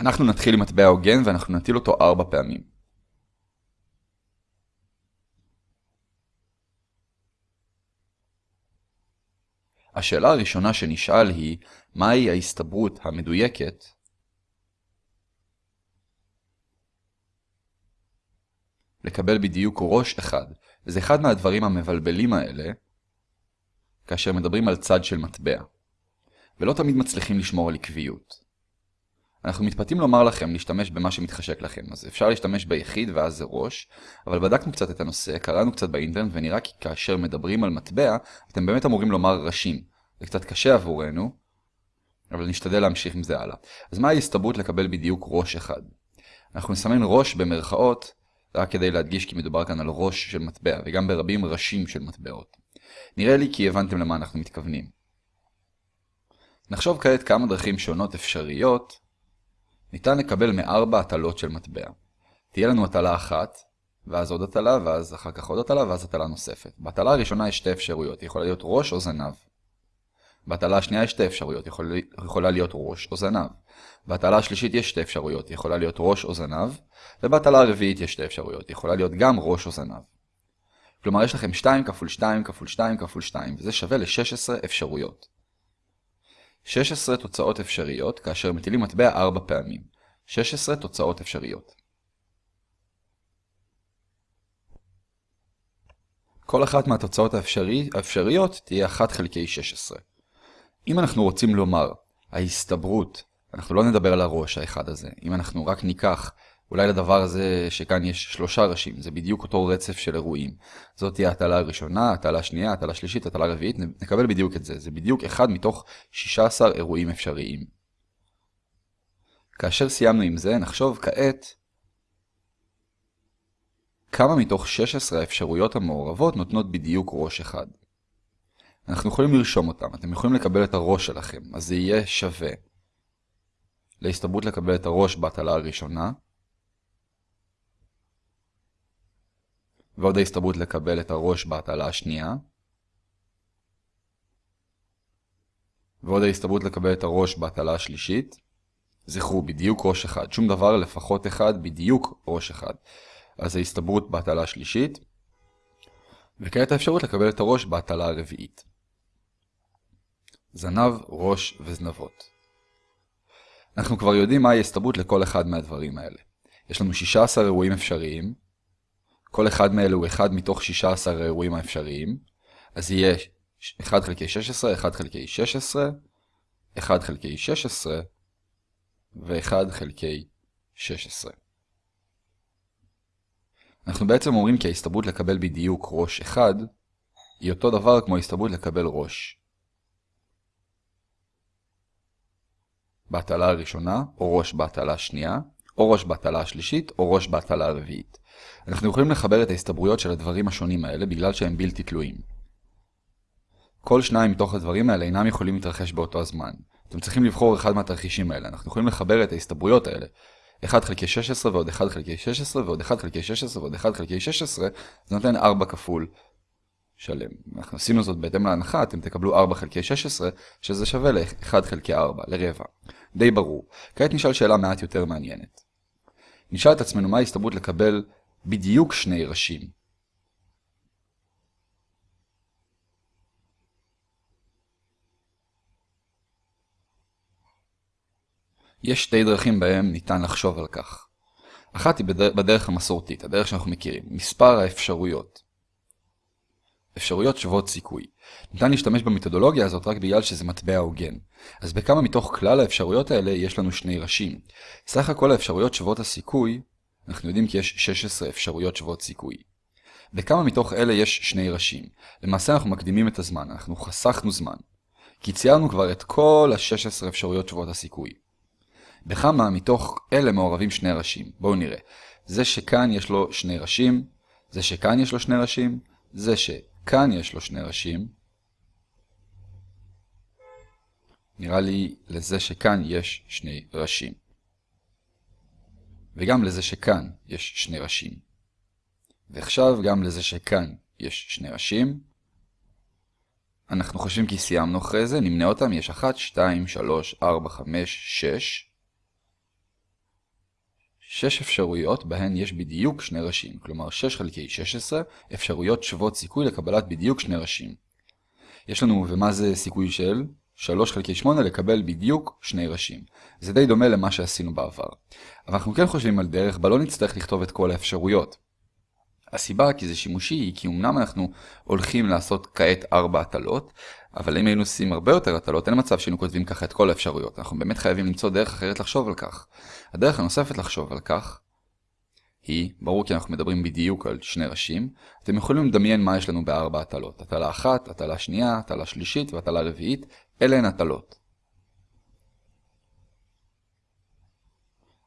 אנחנו נתחיל עם מטבע הוגן ואנחנו נטיל אותו ארבע פעמים. השאלה הראשונה שנשאל היא, מהי ההסתברות המדויקת לקבל בדיוק ראש אחד, וזה אחד מהדברים המבלבלים האלה כאשר מדברים על צד של מטבע, ולא תמיד מצליחים לשמור על עקביות. אנחנו מתפתים לומר לכם להשתמש במה שמתחשק לכם, אז אפשר להשתמש ביחיד ואז זה ראש, אבל בדקנו קצת את הנושא, קראנו קצת באינטרנט ונראה כי כאשר מדברים על מטבע, אתם באמת אמורים לומר ראשים. זה קצת קשה עבורנו, אבל נשתדל להמשיך עם זה הלאה. אז מה ההסתברות לקבל בדיוק ראש אחד? אנחנו נסמן ראש במרכאות, רק כדי להדגיש כי מדובר כאן על ראש של מטבע, וגם ברבים ראשים של מטבעות. נראה לי כי הבנתם למה אנחנו מתכוונים. נחשוב כעת כמה דרכים שונות אפשריות ניתן לקבל מארבע הטלות של מטבע. תהיה לנו הטלה אחת, ואז עוד הטלה, ואז אחר כך עוד הטלה, ואז הטלה נוספת. בהטלה הראשונה יש שתי אפשרויות, יכולה להיות ראש או זנב. בהטלה השנייה יש שתי אפשרויות, יכול, יכולה להיות ראש או זנב. בהטלה השלישית יש שתי אפשרויות, יכולה להיות ראש או זנב, ובהטלה הרביעית יש שתי אפשרויות, יכולה להיות גם ראש או זנב. כלומר יש לכם 2 כפול 2 כפול 2 כפול 2, וזה שווה ל-16 אפשרויות. 16 תוצאות אפשריות כאשר מטילים מטבע 4 פעמים. 16 תוצאות אפשריות. כל אחת מהתוצאות האפשרי, האפשריות תהיה 1 חלקי 16. אם אנחנו רוצים לומר, ההסתברות, אנחנו לא נדבר על הראש האחד הזה, אם אנחנו רק ניקח אולי לדבר הזה שכאן יש שלושה ראשים, זה בדיוק אותו רצף של אירועים. זאת תהיה הטלה הראשונה, הטלה השנייה, הטלה השלישית, הטלה הרביעית, נקבל בדיוק את זה. זה בדיוק אחד מתוך 16 אירועים אפשריים. כאשר סיימנו עם זה, נחשוב כעת כמה מתוך 16 האפשרויות המעורבות נותנות בדיוק ראש אחד. אנחנו יכולים לרשום אותם, אתם יכולים לקבל את הראש שלכם, אז זה יהיה שווה להסתברות לקבל את הראש בהטלה הראשונה, ועוד ההסתברות לקבל את הראש בהטלה השנייה, ועוד ההסתברות לקבל את הראש בהטלה השלישית. זכרו, בדיוק ראש אחד. שום דבר לפחות אחד, בדיוק ראש אחד. אז ההסתברות בהטלה השלישית, וכעת האפשרות לקבל את הראש בהטלה הרביעית. זנב, ראש וזנבות. אנחנו כבר יודעים מהי ההסתברות לכל אחד מהדברים האלה. יש לנו 16 אירועים אפשריים, כל אחד מאלה הוא אחד מתוך 16 האירועים האפשריים, אז יהיה 1 חלקי 16, 1 חלקי 16, 1 חלקי 16 ו-1 חלקי 16. אנחנו בעצם אומרים כי ההסתברות לקבל בדיוק ראש 1 היא אותו דבר כמו ההסתברות לקבל ראש. בהטלה הראשונה, או ראש בהטלה השנייה, או ראש בהטלה השלישית, או ראש בהטלה הרביעית. אנחנו יכולים לחבר את ההסתברויות של הדברים השונים האלה בגלל שהם בלתי תלויים. כל שניים מתוך הדברים האלה אינם יכולים להתרחש באותו הזמן. אתם צריכים לבחור אחד מהתרחישים האלה. אנחנו יכולים לחבר את ההסתברויות האלה. 1 חלקי 16 ועוד 1 חלקי 16 ועוד 1 חלקי 16 ועוד 1 חלקי 16, זה נותן 4 כפול שלם. אנחנו עשינו זאת בהתאם להנחה, אתם תקבלו 4 חלקי 16, שזה שווה ל-1 חלקי 4, לרבע. די ברור. כעת נשאל שאלה מעט יותר מעניינת. נשאל את עצמנו מה ההסתברות לקבל בדיוק שני ראשים. יש שתי דרכים בהם ניתן לחשוב על כך. אחת היא בדרך המסורתית, הדרך שאנחנו מכירים, מספר האפשרויות. אפשרויות שוות סיכוי. ניתן להשתמש במתודולוגיה הזאת רק בגלל שזה מטבע הוגן. אז בכמה מתוך כלל האפשרויות האלה יש לנו שני ראשים. סך הכל האפשרויות שוות הסיכוי אנחנו יודעים כי יש 16 אפשרויות שוות סיכוי. בכמה מתוך אלה יש שני ראשים. למעשה אנחנו מקדימים את הזמן, אנחנו חסכנו זמן. כי ציירנו כבר את כל ה-16 אפשרויות שוות הסיכוי. בכמה מתוך אלה מעורבים שני ראשים. בואו נראה. זה שכאן יש לו שני ראשים, זה שכאן יש לו שני ראשים, זה שכאן יש לו שני ראשים. נראה לי לזה שכאן יש שני ראשים. וגם לזה שכאן יש שני ראשים. ועכשיו גם לזה שכאן יש שני ראשים. אנחנו חושבים כי סיימנו אחרי זה, נמנה אותם, יש 1, 2, 3, 4, 5, 6. 6 אפשרויות בהן יש בדיוק שני ראשים, כלומר 6 חלקי 16 אפשרויות שוות סיכוי לקבלת בדיוק שני ראשים. יש לנו, ומה זה סיכוי של? 3 חלקי 8 לקבל בדיוק שני ראשים. זה די דומה למה שעשינו בעבר. אבל אנחנו כן חושבים על דרך בה לא נצטרך לכתוב את כל האפשרויות. הסיבה כי זה שימושי היא כי אמנם אנחנו הולכים לעשות כעת 4 הטלות, אבל אם היינו עושים הרבה יותר הטלות, אין מצב שהיינו כותבים ככה את כל האפשרויות. אנחנו באמת חייבים למצוא דרך אחרת לחשוב על כך. הדרך הנוספת לחשוב על כך היא, ברור כי אנחנו מדברים בדיוק על שני ראשים, אתם יכולים לדמיין מה יש לנו בארבע הטלות. הטלה אחת, הטלה שנייה, הטלה שלישית והטלה רביעית, אלה הן הטלות.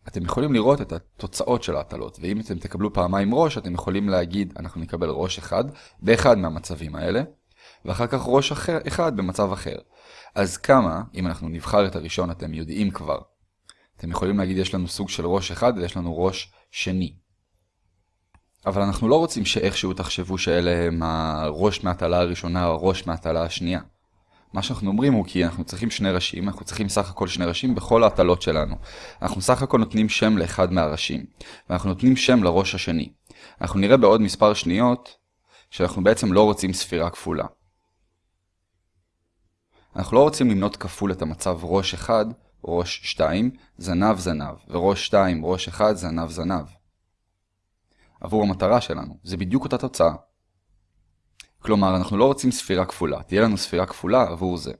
אתם יכולים לראות את התוצאות של ההטלות, ואם אתם תקבלו פעמיים ראש, אתם יכולים להגיד, אנחנו נקבל ראש אחד באחד מהמצבים האלה, ואחר כך ראש אחר, אחד במצב אחר. אז כמה, אם אנחנו נבחר את הראשון, אתם יודעים כבר. אתם יכולים להגיד, יש לנו סוג של ראש אחד ויש לנו ראש שני. אבל אנחנו לא רוצים שאיכשהו תחשבו שאלה הם הראש מהטלה הראשונה או הראש מהטלה השנייה. מה שאנחנו אומרים הוא כי אנחנו צריכים שני ראשים, אנחנו צריכים סך הכל שני ראשים בכל ההטלות שלנו. אנחנו סך הכל נותנים שם לאחד מהראשים, ואנחנו נותנים שם לראש השני. אנחנו נראה בעוד מספר שניות שאנחנו בעצם לא רוצים ספירה כפולה. אנחנו לא רוצים למנות כפול את המצב ראש 1, ראש 2, זנב זנב, וראש 2, ראש 1, זנב זנב. עבור המטרה שלנו, זה בדיוק אותה תוצאה. כלומר, אנחנו לא רוצים ספירה כפולה, תהיה לנו ספירה כפולה עבור זה.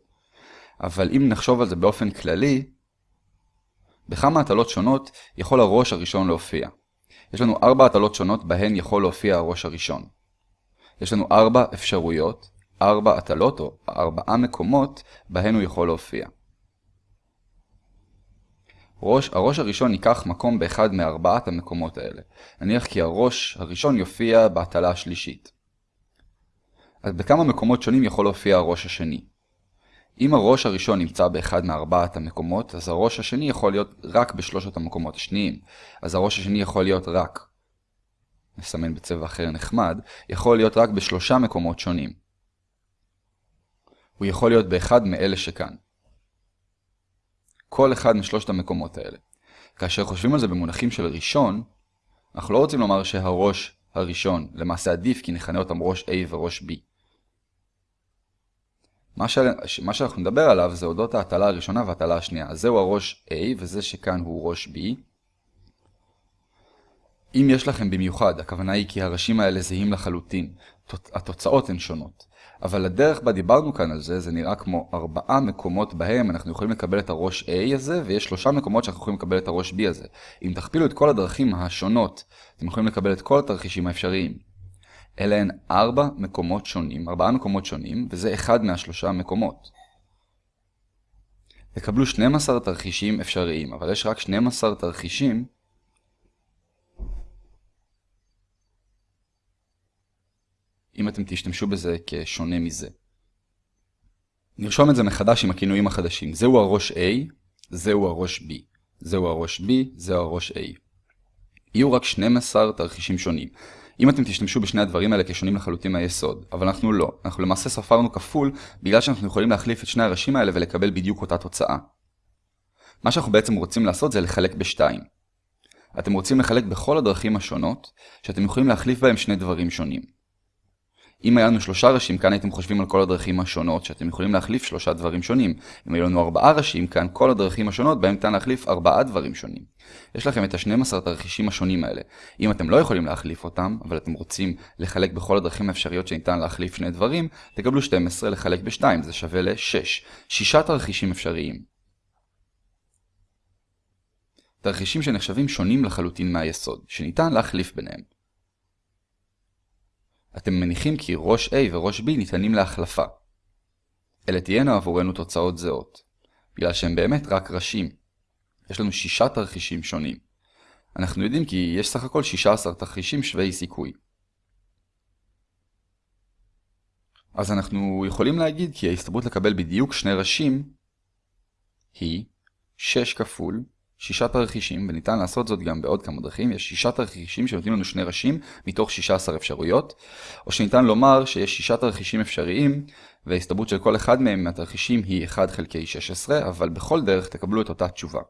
אבל אם נחשוב על זה באופן כללי, בכמה הטלות שונות יכול הראש הראשון להופיע. יש לנו ארבע הטלות שונות בהן יכול להופיע הראש הראשון. יש לנו ארבע אפשרויות, ארבע הטלות או ארבעה מקומות בהן הוא יכול להופיע. ראש, הראש הראשון ייקח מקום באחד מארבעת המקומות האלה. נניח כי הראש הראשון יופיע בהטלה השלישית. אז בכמה מקומות שונים יכול להופיע הראש השני. אם הראש הראשון נמצא באחד מארבעת המקומות, אז הראש השני יכול להיות רק בשלושת המקומות השניים. אז הראש השני יכול להיות רק, נסמן בצבע אחר נחמד, יכול להיות רק בשלושה מקומות שונים. הוא יכול להיות באחד מאלה שכאן. כל אחד משלושת המקומות האלה. כאשר חושבים על זה במונחים של ראשון, אנחנו לא רוצים לומר שהראש הראשון למעשה עדיף כי נכנה אותם ראש A וראש B. מה, ש... מה שאנחנו נדבר עליו זה אודות ההטלה הראשונה וההטלה השנייה. אז זהו הראש A וזה שכאן הוא ראש B. אם יש לכם במיוחד, הכוונה היא כי הראשים האלה זהים לחלוטין, התוצאות הן שונות. אבל הדרך בה דיברנו כאן על זה, זה נראה כמו ארבעה מקומות בהם אנחנו יכולים לקבל את הראש A הזה, ויש שלושה מקומות שאנחנו יכולים לקבל את הראש B הזה. אם תכפילו את כל הדרכים השונות, אתם יכולים לקבל את כל התרחישים האפשריים. אלה הן ארבע מקומות שונים, ארבעה מקומות שונים, וזה אחד מהשלושה מקומות. תקבלו 12 תרחישים אפשריים, אבל יש רק 12 תרחישים אם אתם תשתמשו בזה כשונה מזה. נרשום את זה מחדש עם הכינויים החדשים. זהו הראש A, זהו הראש B. זהו הראש B, זהו הראש A. יהיו רק 12 תרחישים שונים. אם אתם תשתמשו בשני הדברים האלה כשונים לחלוטין מהיסוד, אבל אנחנו לא. אנחנו למעשה ספרנו כפול בגלל שאנחנו יכולים להחליף את שני הראשים האלה ולקבל בדיוק אותה תוצאה. מה שאנחנו בעצם רוצים לעשות זה לחלק בשתיים. אתם רוצים לחלק בכל הדרכים השונות, שאתם יכולים להחליף בהם שני דברים שונים. אם היה לנו שלושה ראשים, כאן הייתם חושבים על כל הדרכים השונות, שאתם יכולים להחליף שלושה דברים שונים. אם היו לנו ארבעה ראשים, כאן כל הדרכים השונות, בהם ניתן להחליף ארבעה דברים שונים. יש לכם את ה-12 תרחישים השונים האלה. אם אתם לא יכולים להחליף אותם, אבל אתם רוצים לחלק בכל הדרכים האפשריות שניתן להחליף שני דברים, תקבלו 12 לחלק ב-2, זה שווה ל-6. שישה תרחישים אפשריים. תרחישים שנחשבים שונים לחלוטין מהיסוד, שניתן להחליף ביניהם. אתם מניחים כי ראש A וראש B ניתנים להחלפה. אלה תהיינה עבורנו תוצאות זהות, בגלל שהם באמת רק ראשים. יש לנו שישה תרחישים שונים. אנחנו יודעים כי יש סך הכל 16 תרחישים שווי סיכוי. אז אנחנו יכולים להגיד כי ההסתברות לקבל בדיוק שני ראשים היא 6 כפול שישה תרחישים, וניתן לעשות זאת גם בעוד כמה דרכים, יש שישה תרחישים שנותנים לנו שני ראשים מתוך 16 אפשרויות, או שניתן לומר שיש שישה תרחישים אפשריים, וההסתברות של כל אחד מהם מהתרחישים היא 1 חלקי 16, אבל בכל דרך תקבלו את אותה תשובה.